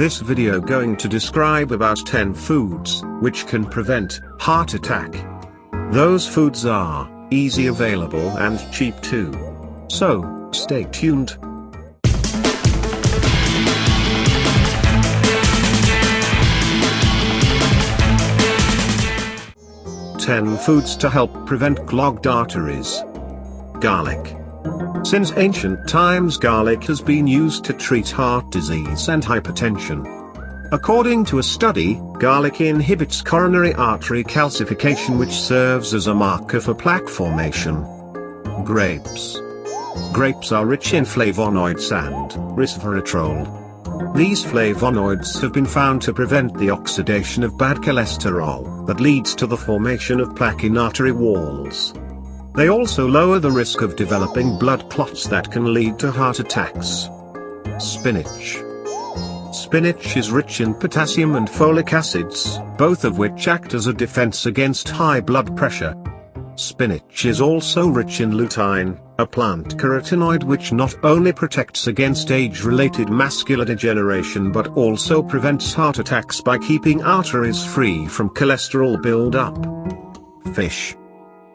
This video going to describe about 10 foods, which can prevent heart attack. Those foods are easy available and cheap too. So, stay tuned. Ten foods to help prevent clogged arteries. Garlic. Since ancient times garlic has been used to treat heart disease and hypertension. According to a study, garlic inhibits coronary artery calcification which serves as a marker for plaque formation. Grapes. Grapes are rich in flavonoids and resveratrol. These flavonoids have been found to prevent the oxidation of bad cholesterol that leads to the formation of plaque in artery walls. They also lower the risk of developing blood clots that can lead to heart attacks. Spinach. Spinach is rich in potassium and folic acids, both of which act as a defense against high blood pressure. Spinach is also rich in lutein, a plant carotenoid which not only protects against age-related macular degeneration but also prevents heart attacks by keeping arteries free from cholesterol build-up. Fish.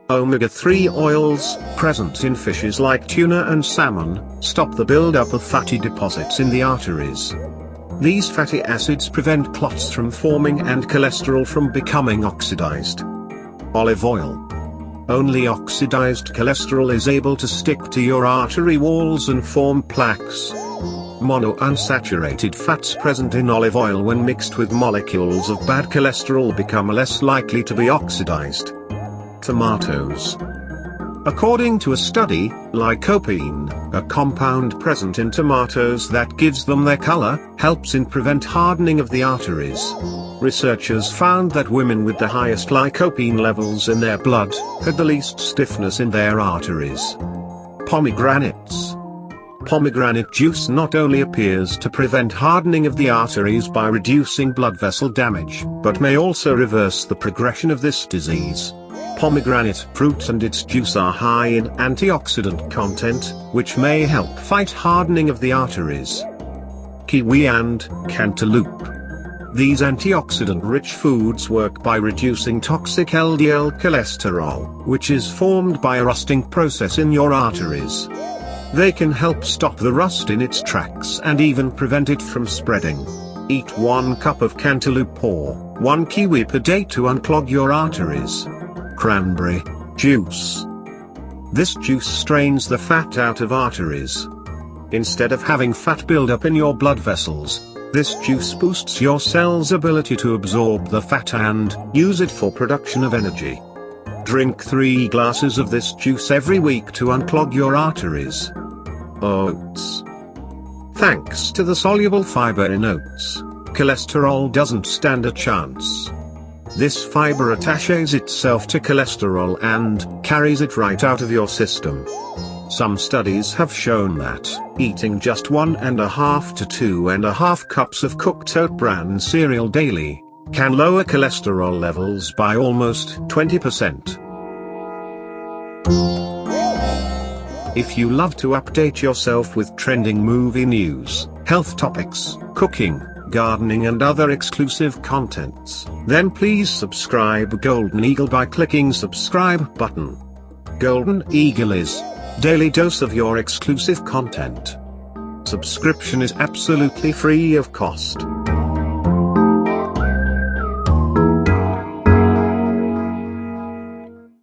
Omega-3 oils, present in fishes like tuna and salmon, stop the buildup of fatty deposits in the arteries. These fatty acids prevent clots from forming and cholesterol from becoming oxidized. Olive oil. Only oxidized cholesterol is able to stick to your artery walls and form plaques. Monounsaturated fats present in olive oil when mixed with molecules of bad cholesterol become less likely to be oxidized tomatoes. According to a study, lycopene, a compound present in tomatoes that gives them their color, helps in prevent hardening of the arteries. Researchers found that women with the highest lycopene levels in their blood, had the least stiffness in their arteries. Pomegranates. Pomegranate juice not only appears to prevent hardening of the arteries by reducing blood vessel damage, but may also reverse the progression of this disease. Pomegranate fruit and its juice are high in antioxidant content, which may help fight hardening of the arteries. Kiwi and cantaloupe. These antioxidant-rich foods work by reducing toxic LDL cholesterol, which is formed by a rusting process in your arteries. They can help stop the rust in its tracks and even prevent it from spreading. Eat one cup of cantaloupe or one kiwi per day to unclog your arteries cranberry juice. This juice strains the fat out of arteries. Instead of having fat build up in your blood vessels, this juice boosts your cell's ability to absorb the fat and use it for production of energy. Drink 3 glasses of this juice every week to unclog your arteries. Oats. Thanks to the soluble fiber in oats, cholesterol doesn't stand a chance. This fiber attaches itself to cholesterol and carries it right out of your system. Some studies have shown that eating just one and a half to two and a half cups of cooked oat bran cereal daily can lower cholesterol levels by almost 20%. If you love to update yourself with trending movie news, health topics, cooking, gardening and other exclusive contents, then please subscribe Golden Eagle by clicking subscribe button. Golden Eagle is daily dose of your exclusive content. Subscription is absolutely free of cost.